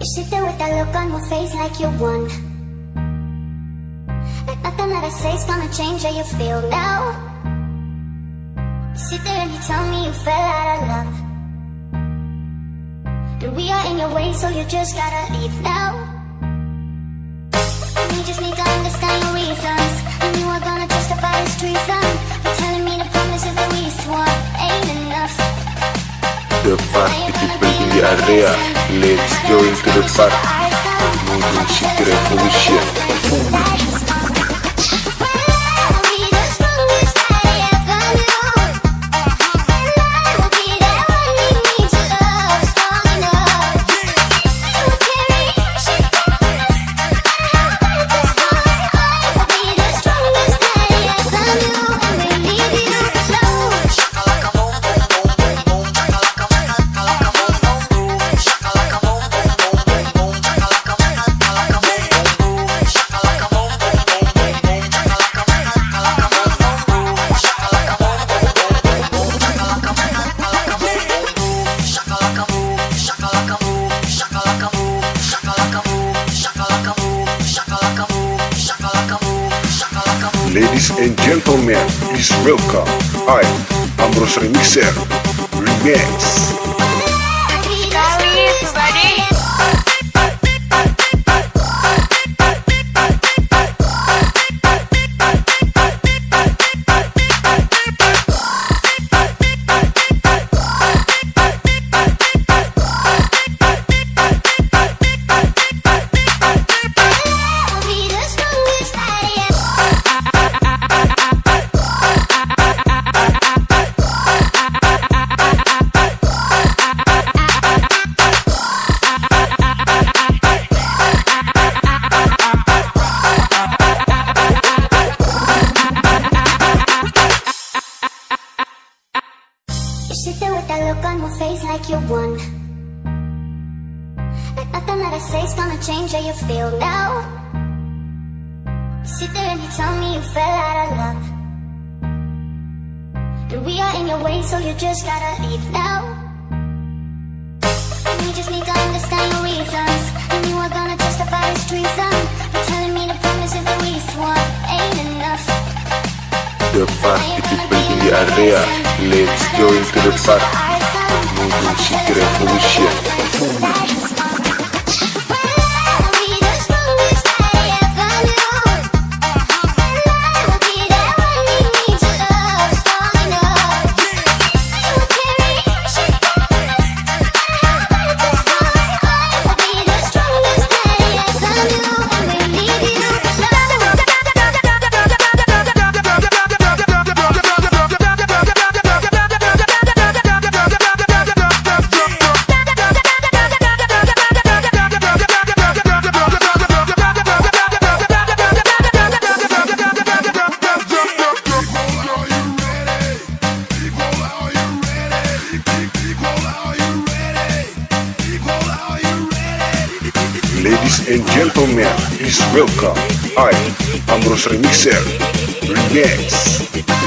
You sit there with that look on your face like you won. Like nothing that I say is gonna change how you feel now. You sit there and you tell me you fell out of love. And we are in your way, so you just gotta leave now. And you just need to understand your reasons. And you are gonna justify this treason. You're telling me to promise if the least one ain't enough. The party people in the area, let's go into the park. Moving City oh Revolution. Ladies and gentlemen, please welcome I, Ambrose Remixer, Remix. You sit there with that look on your face like you won. Like nothing that I say is gonna change how you feel now. You sit there and you tell me you fell out of love. And we are in your way, so you just gotta leave now. And you just need to understand your reasons. And you are gonna justify this treason. You're telling me to promise if the least one ain't enough. Let's go into the park. Ladies and gentlemen, please welcome I am Ambrose Remixer, Remix.